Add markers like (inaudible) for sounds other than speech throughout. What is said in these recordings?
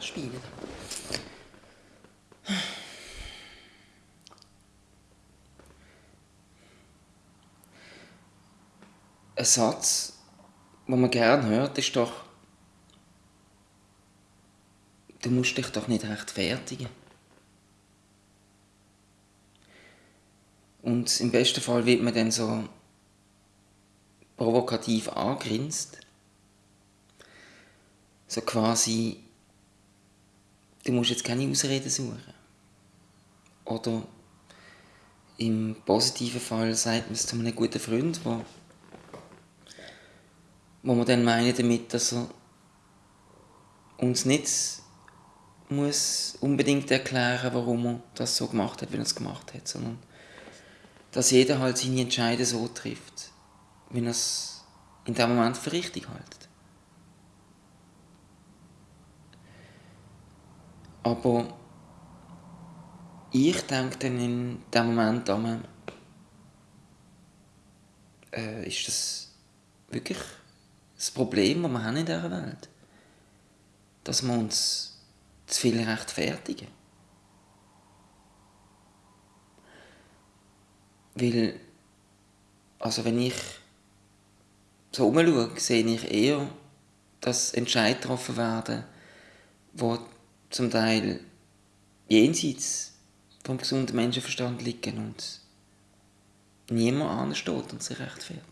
spielen. Ein Satz, den man gerne hört, ist doch, du musst dich doch nicht rechtfertigen. Und im besten Fall wird man dann so provokativ angrinst. So quasi, du musst jetzt keine Ausreden suchen. Oder im positiven Fall sagt man es zu einem guten Freund, wo, wo man dann meint damit, dass er uns nicht muss unbedingt erklären, warum er das so gemacht hat, wie er es gemacht hat, sondern dass jeder halt seine Entscheidungen so trifft, wie er es in dem Moment für richtig hält. Aber ich denke dann in dem Moment an, äh, ist das wirklich das Problem, das wir haben in dieser Welt? Dass wir uns zu viel rechtfertigen. Weil, also wenn ich so umschaue, sehe ich eher, dass Entscheidungen getroffen werden, die zum Teil jenseits vom gesunden Menschenverstand liegen und niemand ansteht und sich rechtfertigt.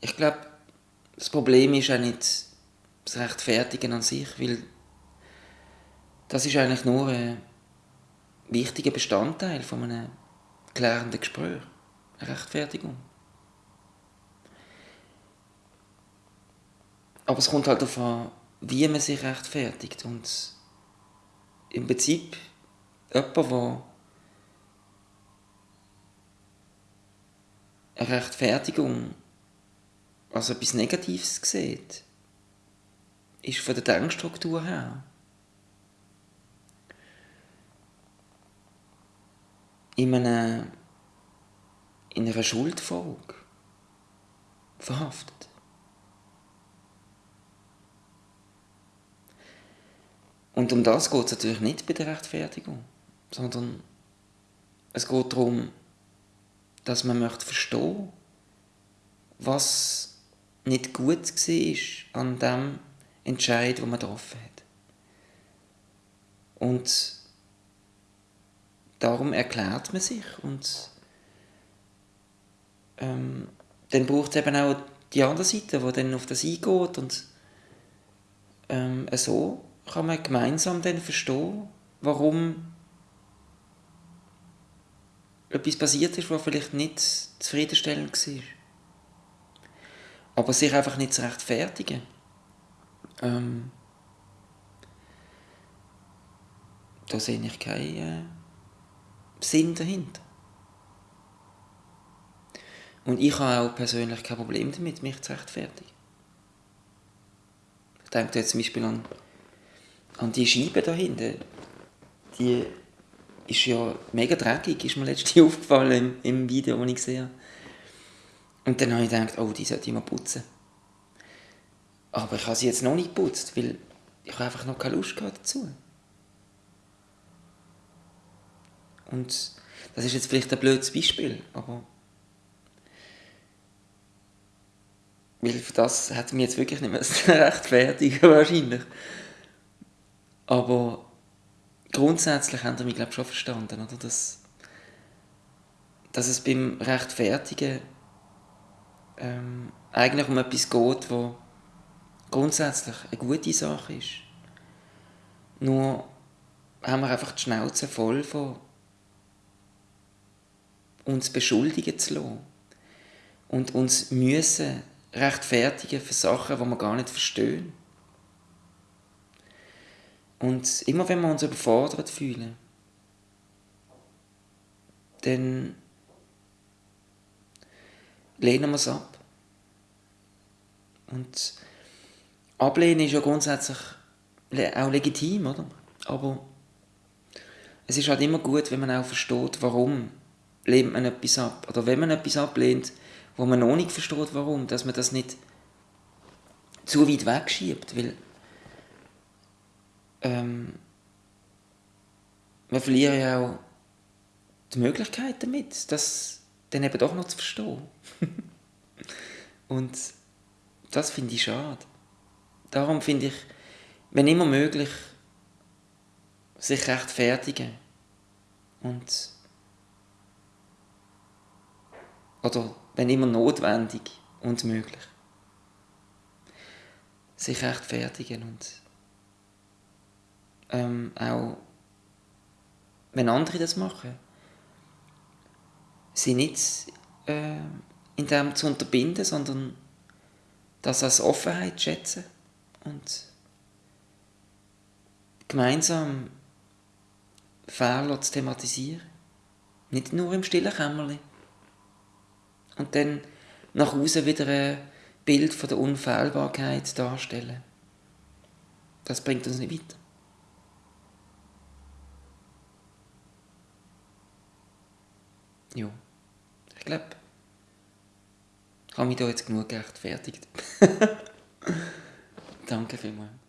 Ich glaube, das Problem ist auch nicht das Rechtfertigen an sich, weil das ist eigentlich nur ein wichtiger Bestandteil von einem klärenden Gespräch, eine Rechtfertigung. Aber es kommt halt darauf an, wie man sich rechtfertigt und im Prinzip jemand, der eine Rechtfertigung als etwas Negatives sieht, ist von der Denkstruktur her in, einer, in einer Schuldfolge verhaftet. Und um das geht es natürlich nicht bei der Rechtfertigung, sondern es geht darum, dass man möchte verstehen, was nicht gut war an dem Entscheid, den man getroffen hat. Und darum erklärt man sich und ähm, dann braucht es eben auch die andere Seite, die dann auf das eingeht und ähm, so kann man gemeinsam dann verstehen, warum etwas passiert ist, was vielleicht nicht zufriedenstellend war. Aber sich einfach nicht zu rechtfertigen ähm, da sehe ich keinen äh, Sinn dahinter. Und ich habe auch persönlich kein Problem damit, mich zu rechtfertigen. Ich denke jetzt zum Beispiel an, an die Scheibe da hinten. Die ist ja mega dreckig, ist mir letztens (laughs) aufgefallen im, im Video, das ich gesehen habe. Und dann habe ich gedacht, oh, die sollte ich mal putzen. Aber ich habe sie jetzt noch nicht geputzt, weil ich einfach noch keine Lust dazu. Und das ist jetzt vielleicht ein blödes Beispiel, aber weil für das hätte mich jetzt wirklich nicht mehr (laughs) rechtfertigen wahrscheinlich. Aber grundsätzlich haben sie mich glaube schon verstanden, oder? Dass, dass es beim Rechtfertigen ähm, eigentlich um etwas geht, wo grundsätzlich eine gute Sache ist. Nur haben wir einfach die Schnauze voll von uns beschuldigen zu lassen und uns müssen rechtfertigen für Sachen, die wir gar nicht verstehen. Und immer wenn wir uns überfordert fühlen, dann lehnen wir es ab. Und ablehnen ist ja grundsätzlich auch legitim, oder? Aber es ist halt immer gut, wenn man auch versteht, warum lehnt man etwas ab. Oder wenn man etwas ablehnt, wo man noch nicht versteht, warum, dass man das nicht zu weit wegschiebt, weil ähm, wir verlieren ja auch die Möglichkeit damit, das dann eben doch noch zu verstehen. (laughs) Und das finde ich schade. Darum finde ich, wenn immer möglich, sich rechtfertigen. Und oder wenn immer notwendig und möglich. Sich rechtfertigen und ähm, auch wenn andere das machen, sie nicht äh, in dem zu unterbinden, sondern das als Offenheit schätzen und gemeinsam Fehler zu thematisieren. Nicht nur im stillen Kämmerlein. Und dann nach außen wieder ein Bild von der Unfehlbarkeit darstellen. Das bringt uns nicht weiter. Ja, ich glaube, ich habe mich da jetzt genug gerechtfertigt. (laughs) Danke vielmals.